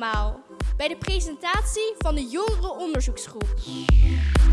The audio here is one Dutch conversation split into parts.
allemaal bij de presentatie van de jongere onderzoeksgroep.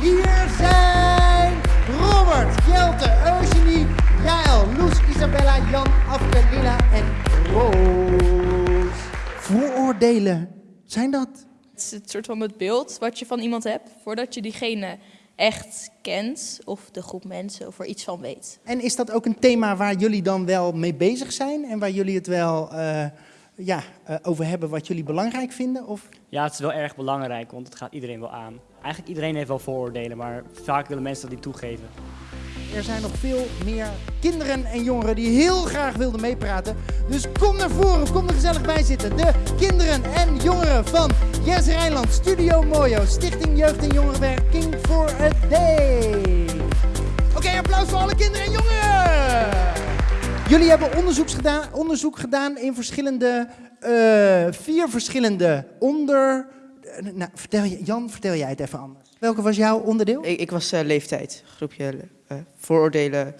Hier zijn Robert, Jelte, Eugenie, Jaël, Loes, Isabella, Jan, Afke, Lila en Roos. Vooroordelen, zijn dat? Het is het soort van het beeld wat je van iemand hebt voordat je diegene echt kent of de groep mensen of er iets van weet. En is dat ook een thema waar jullie dan wel mee bezig zijn en waar jullie het wel eh, ja, eh, over hebben wat jullie belangrijk vinden? Of? Ja, het is wel erg belangrijk, want het gaat iedereen wel aan. Eigenlijk iedereen heeft wel vooroordelen, maar vaak willen mensen dat niet toegeven. Er zijn nog veel meer kinderen en jongeren die heel graag wilden meepraten. Dus kom naar voren, kom er gezellig bij zitten. De kinderen en jongeren van Jesse Rijnland, Studio Mojo, Stichting Jeugd en Jongerenwerking for a Day. Oké, applaus voor alle kinderen en jongeren. Jullie hebben onderzoek gedaan, onderzoek gedaan in verschillende, eh, vier verschillende onder... eh, nou, vertel je, Jan, vertel jij het even anders. Welke was jouw onderdeel? Ik, ik was eh, leeftijd, groepje eh, vooroordelen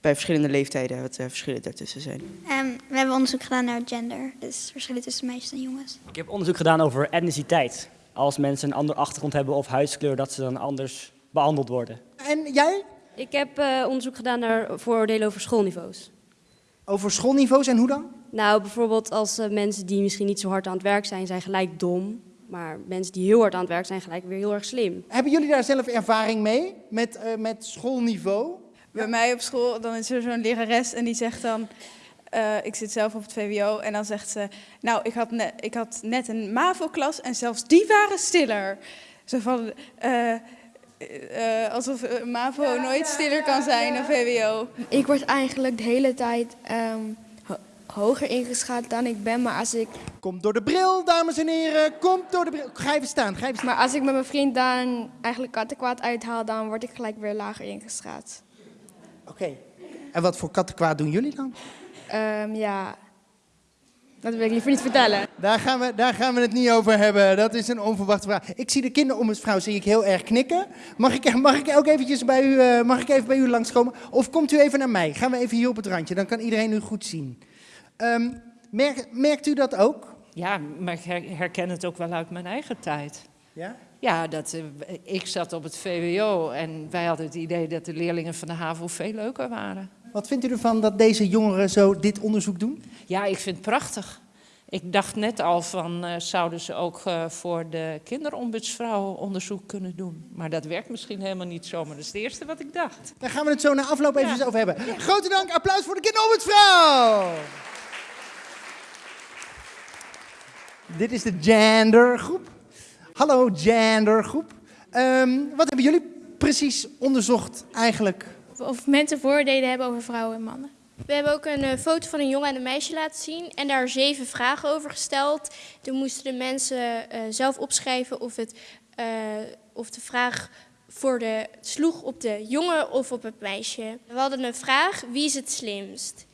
bij verschillende leeftijden, wat eh, verschillen daartussen zijn. Ehm, we hebben onderzoek gedaan naar gender, dus verschillen tussen meisjes en jongens. Ik heb onderzoek gedaan over etniciteit. Als mensen een andere achtergrond hebben of huidskleur, dat ze dan anders behandeld worden. En jij? Ik heb eh, onderzoek gedaan naar vooroordelen over schoolniveaus. Over schoolniveaus en hoe dan? Nou, bijvoorbeeld als eh, mensen die misschien niet zo hard aan het werk zijn, zijn gelijk dom. Maar mensen die heel hard aan het werk zijn, gelijk weer heel erg slim. Hebben jullie daar zelf ervaring mee met, eh, met schoolniveau? Bij mij op school dan is er zo'n lerares en die zegt dan... eh, ik zit zelf op het VWO en dan zegt ze... Nou, ik had, net, ik had net een MAVO-klas en zelfs die waren stiller. Zo van... eh, eh, alsof eh, MAVO nooit stiller kan zijn dan VWO. Ik word eigenlijk de hele tijd ehm, ho- hoger ingeschat dan ik ben. Maar als, ik, Komt door de bril, dames en heren. Komt door de bril. Ga even staan. Ga even staan. maar als ik met mijn vriend dan eigenlijk kattenkwaad uithaal, dan word ik gelijk weer lager ingeschat. Oké. En wat voor kattenkwaad doen jullie dan? Ehm, ja, dat wil ik liever niet vertellen. Daar gaan, we, daar gaan we het niet over hebben. Dat is een onverwachte vraag. Ik zie de kinderombudsvrouw zie ik heel erg knikken. Mag ik, mag ik ook eventjes bij u, eh, mag ik even bij u langskomen? Of komt u even naar mij? Gaan we even hier op het randje. Dan kan iedereen u goed zien. Ehm, merk, merkt u dat ook? Ja, maar ik her- herken het ook wel uit mijn eigen tijd. Ja? Ja, dat, eh, ik zat op het VWO en wij hadden het idee dat de leerlingen van de HAVO veel leuker waren. Wat vindt u ervan dat deze jongeren zo dit onderzoek doen? Ja, ik vind het prachtig. Ik dacht net al van, eh, zouden ze ook eh, voor de kinderombudsvrouw onderzoek kunnen doen? Maar dat werkt misschien helemaal niet zo, maar dat is het eerste wat ik dacht. Daar gaan we het zo na afloop even over hebben. Grote dank, applaus voor de kinderombudsvrouw! Dit is de gendergroep. Hallo gendergroep. Ehm, wat hebben jullie precies onderzocht eigenlijk? Of mensen vooroordelen hebben over vrouwen en mannen. We hebben ook een eh, foto van een jongen en een meisje laten zien en daar zeven vragen over gesteld. Toen moesten de mensen eh, zelf opschrijven of, het, eh, of de vraag voor de, sloeg op de jongen of op het meisje. We hadden een vraag, wie is het slimst?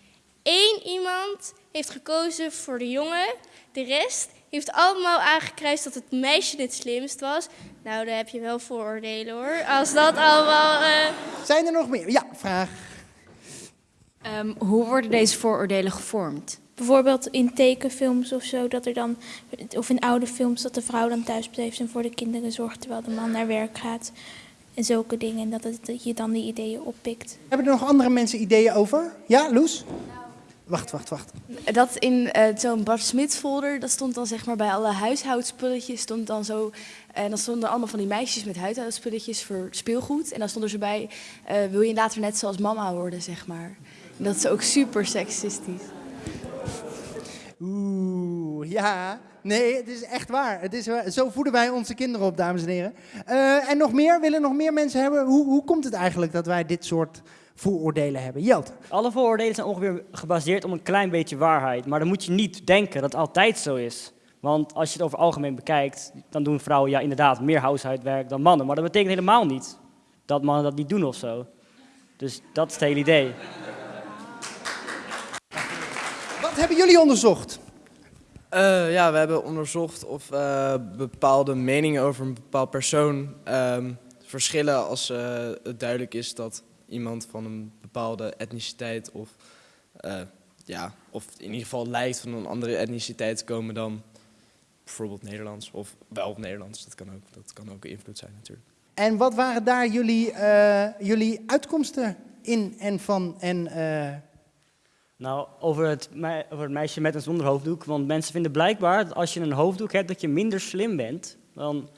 Eén iemand heeft gekozen voor de jongen, de rest heeft allemaal aangekruist dat het meisje het slimst was. Nou, daar heb je wel vooroordelen hoor. Als dat allemaal... eh, Zijn er nog meer? Ja, vraag. Ehm, hoe worden deze vooroordelen gevormd? Bijvoorbeeld in tekenfilms of zo, dat er dan, of in oude films, dat de vrouw dan thuis blijft en voor de kinderen zorgt terwijl de man naar werk gaat. En zulke dingen, en dat, het, dat je dan die ideeën oppikt. Hebben er nog andere mensen ideeën over? Ja, Loes? Wacht, wacht, wacht. Dat in eh, zo'n Bart Smit folder, dat stond dan zeg maar bij alle huishoudspulletjes, stond dan zo, en dan stonden allemaal van die meisjes met huishoudspulletjes voor speelgoed. En dan stond er zo bij, eh, wil je later net zoals mama worden, zeg maar. En dat is ook super seksistisch. Oeh, ja. Nee, het is echt waar. Het is, waar. zo voeden wij onze kinderen op, dames en heren. Eh, en nog meer? Willen nog meer mensen hebben? Hoe, hoe komt het eigenlijk dat wij dit soort vooroordelen hebben? Jelte. Alle vooroordelen zijn ongeveer gebaseerd op een klein beetje waarheid. Maar dan moet je niet denken dat het altijd zo is. Want als je het over algemeen bekijkt, dan doen vrouwen ja inderdaad meer huishoudwerk dan mannen. Maar dat betekent helemaal niet dat mannen dat niet doen of zo. Dus dat is het hele idee. Wat hebben jullie onderzocht? Eh, ja, we hebben onderzocht of eh, bepaalde meningen over een bepaald persoon ehm, verschillen als eh, het duidelijk is dat iemand van een bepaalde etniciteit of, eh, ja, of in ieder geval lijkt van een andere etniciteit te komen dan bijvoorbeeld Nederlands of wel Nederlands. Dat kan ook, dat kan ook invloed zijn natuurlijk. En wat waren daar jullie, eh, jullie uitkomsten in en van en... eh, Nou, over het, over het meisje met en zonder hoofddoek. Want mensen vinden blijkbaar dat als je een hoofddoek hebt, dat je minder slim bent dan,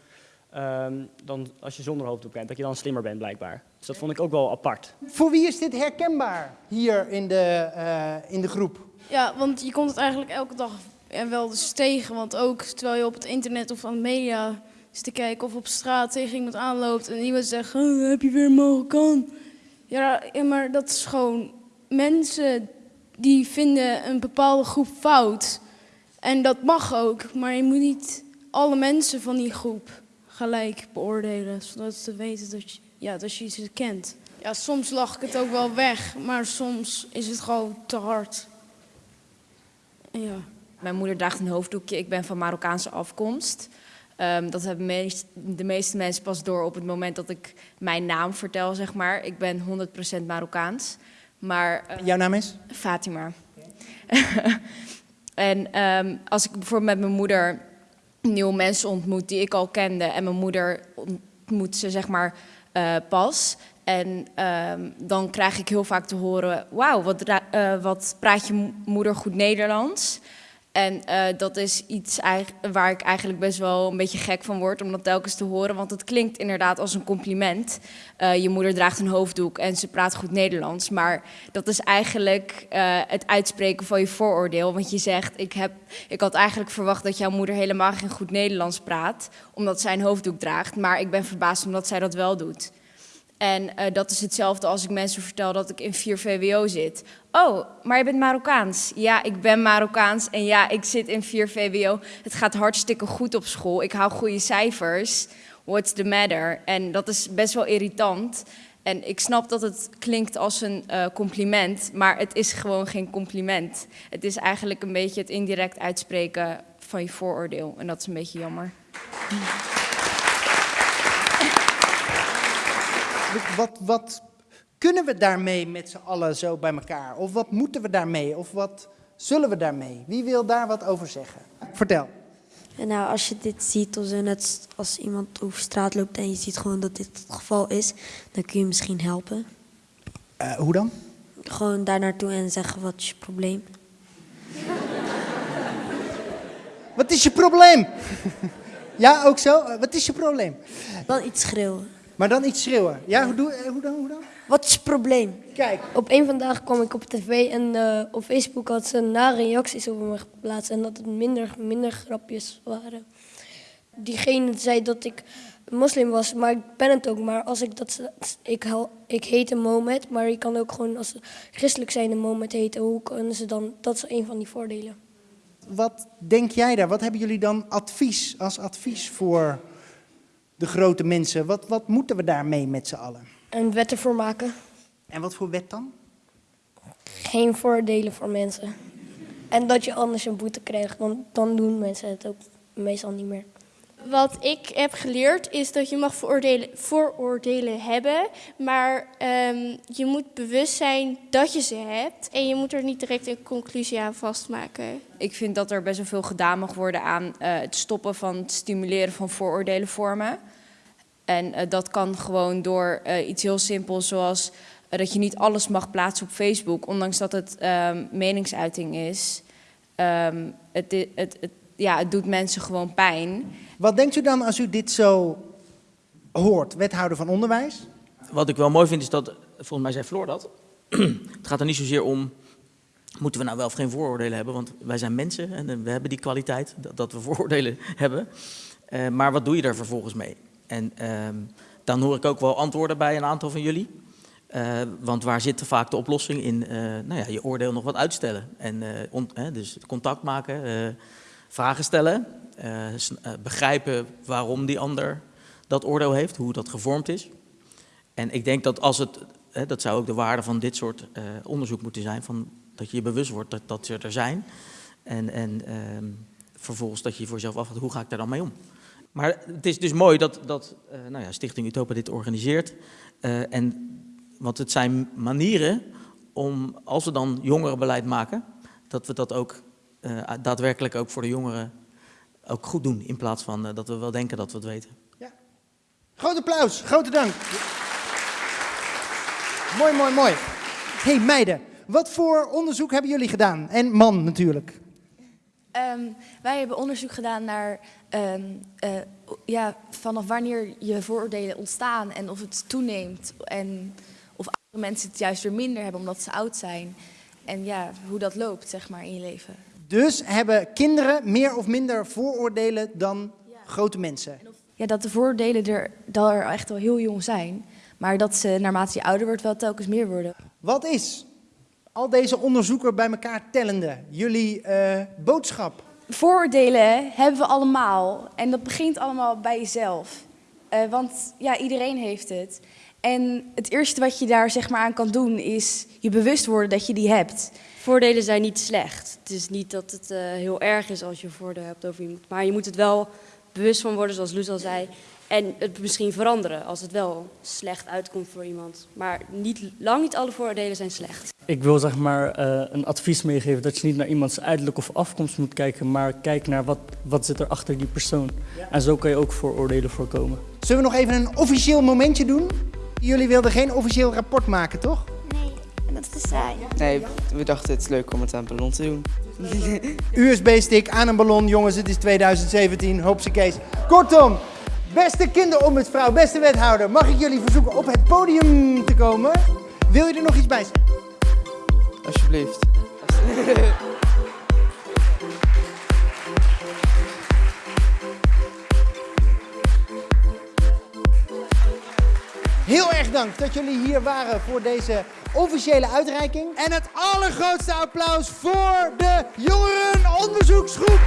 ehm, dan als je zonder hoofddoek bent. Dat je dan slimmer bent, blijkbaar. Dus dat vond ik ook wel apart. Voor wie is dit herkenbaar hier in de, eh, in de groep? Ja, want je komt het eigenlijk elke dag en wel eens tegen. Want ook terwijl je op het internet of aan de media zit te kijken of op straat tegen iemand aanloopt en iemand zegt, "Oh, heb je weer een Marokkaan? Ja, ja, maar dat is gewoon mensen die vinden een bepaalde groep fout. En dat mag ook, maar je moet niet alle mensen van die groep gelijk beoordelen. Zodat ze weten dat je, ja, dat je ze kent. Ja, soms lach ik het ook wel weg, maar soms is het gewoon te hard. Ja. Mijn moeder draagt een hoofddoekje. Ik ben van Marokkaanse afkomst. Ehm, dat hebben meest, de meeste mensen pas door op het moment dat ik mijn naam vertel, zeg maar. Ik ben 100% Marokkaans. Maar, eh, Jouw naam is? Fatima. en ehm, als ik bijvoorbeeld met mijn moeder nieuwe mensen ontmoet die ik al kende... en mijn moeder ontmoet ze, zeg maar, eh, pas... En ehm, dan krijg ik heel vaak te horen: Wauw, wat, eh, praat je mo- moeder goed Nederlands? En eh, dat is iets waar ik eigenlijk best wel een beetje gek van word om dat telkens te horen. Want het klinkt inderdaad als een compliment. Eh, je moeder draagt een hoofddoek en ze praat goed Nederlands. Maar dat is eigenlijk eh, het uitspreken van je vooroordeel. Want je zegt: ik, heb, ik had eigenlijk verwacht dat jouw moeder helemaal geen goed Nederlands praat. Omdat zij een hoofddoek draagt. Maar ik ben verbaasd omdat zij dat wel doet. En eh, dat is hetzelfde als ik mensen vertel dat ik in 4 VWO zit. Oh, maar je bent Marokkaans. Ja, ik ben Marokkaans en ja, ik zit in 4 VWO. Het gaat hartstikke goed op school. Ik hou goede cijfers. What's the matter? En dat is best wel irritant. En ik snap dat het klinkt als een eh, compliment, maar het is gewoon geen compliment. Het is eigenlijk een beetje het indirect uitspreken van je vooroordeel. En dat is een beetje jammer. Wat, wat kunnen we daarmee met z'n allen zo bij elkaar? Of wat moeten we daarmee? Of wat zullen we daarmee? Wie wil daar wat over zeggen? Vertel. Nou, als je dit ziet, of zo, net als iemand over straat loopt en je ziet gewoon dat dit het geval is, dan kun je misschien helpen. Eh, hoe dan? Gewoon daar naartoe en zeggen wat is je probleem. Wat is je probleem? ja, ook zo? Eh, Wat is je probleem? Dan iets schreeuwen. Maar dan iets schreeuwen. Ja, hoe, doe, eh, hoe dan? Hoe dan? Wat is je probleem? Kijk. Op een vandaag kwam ik op tv en eh, op Facebook had ze nare reacties over me geplaatst en dat het minder, minder grapjes waren. Diegene zei dat ik moslim was, maar ik ben het ook. Maar als ik dat, ik, hel- ik heet Mohammed, maar ik kan ook gewoon als ze christelijk zijn een Mohammed heten. Hoe kunnen ze dan? Dat is een van die voordelen. Wat denk jij daar? Wat hebben jullie dan advies als advies voor de grote mensen? Wat, wat moeten we daarmee met z'n allen? Een wet ervoor maken. En wat voor wet dan? Geen voordelen voor mensen. En dat je anders een boete krijgt, dan, dan doen mensen het ook meestal niet meer. Wat ik heb geleerd is dat je mag vooroordelen, vooroordelen hebben, maar ehm, je moet bewust zijn dat je ze hebt en je moet er niet direct een conclusie aan vastmaken. Ik vind dat er best wel veel gedaan mag worden aan eh, het stoppen van het stimuleren van vooroordelen vormen. En eh, dat kan gewoon door eh, iets heel simpels zoals dat je niet alles mag plaatsen op Facebook, ondanks dat het ehm, meningsuiting is. Ehm, het, het, ja, het doet mensen gewoon pijn. Wat denkt u dan als u dit zo hoort, wethouder van onderwijs? Wat ik wel mooi vind is dat, volgens mij zei Floor dat, het gaat er niet zozeer om, moeten we nou wel of geen vooroordelen hebben, want wij zijn mensen en eh, we hebben die kwaliteit dat, we vooroordelen hebben. Eh, maar wat doe je er vervolgens mee? En ehm, dan hoor ik ook wel antwoorden bij een aantal van jullie. Eh, want waar zit vaak de oplossing in? nou ja, je oordeel nog wat uitstellen. En, dus contact maken, vragen stellen, begrijpen waarom die ander dat oordeel heeft, hoe dat gevormd is. En ik denk dat als het, dat zou ook de waarde van dit soort eh, onderzoek moeten zijn, van, dat je je bewust wordt dat, dat ze er zijn. En, en ehm, vervolgens dat je voor jezelf afvraagt, hoe ga ik daar dan mee om? Maar het is dus mooi dat, dat eh, nou ja, Stichting Utopia dit organiseert. Eh, en, want het zijn manieren om, als we dan jongerenbeleid maken, dat we dat ook eh, daadwerkelijk ook voor de jongeren ook goed doen. In plaats van eh, dat we wel denken dat we het weten. Groot applaus, grote dank. Mooi, mooi, mooi. hey, meiden, wat voor onderzoek hebben jullie gedaan? En man natuurlijk. Ehm, wij hebben onderzoek gedaan naar ehm, eh, ja, vanaf wanneer je vooroordelen ontstaan en of het toeneemt. En of andere mensen het juist weer minder hebben omdat ze oud zijn. En ja, hoe dat loopt zeg maar, in je leven. Dus hebben kinderen meer of minder vooroordelen dan grote mensen? Ja, dat de vooroordelen er, er echt wel heel jong zijn. Maar dat ze naarmate je ouder wordt wel telkens meer worden. Wat is al deze onderzoeken bij elkaar tellende jullie eh, boodschap? Vooroordelen hebben we allemaal. En dat begint allemaal bij jezelf. Eh, want ja, iedereen heeft het. En het eerste wat je daar zeg maar aan kan doen is je bewust worden dat je die hebt. Voordelen zijn niet slecht. Het is niet dat het eh, heel erg is als je voordeel hebt over iemand. Maar je moet het wel bewust van worden, zoals Loes al zei. En het misschien veranderen als het wel slecht uitkomt voor iemand. Maar niet, lang niet alle vooroordelen zijn slecht. Ik wil zeg maar eh, een advies meegeven dat je niet naar iemands uiterlijk of afkomst moet kijken, maar kijk naar wat, wat zit er achter die persoon. En zo kan je ook vooroordelen voorkomen. Zullen we nog even een officieel momentje doen? Jullie wilden geen officieel rapport maken, toch? Dat is te saai. Nee, we dachten het is leuk om het aan ballon te doen. USB-stick aan een ballon, jongens, het is 2017, hopsakees. Kortom, beste kinderombudsvrouw, beste wethouder, mag ik jullie verzoeken op het podium te komen? Wil je er nog iets bij zeggen? Alsjeblieft. Heel erg dank dat jullie hier waren voor deze officiële uitreiking. En het allergrootste applaus voor de jongerenonderzoeksgroep.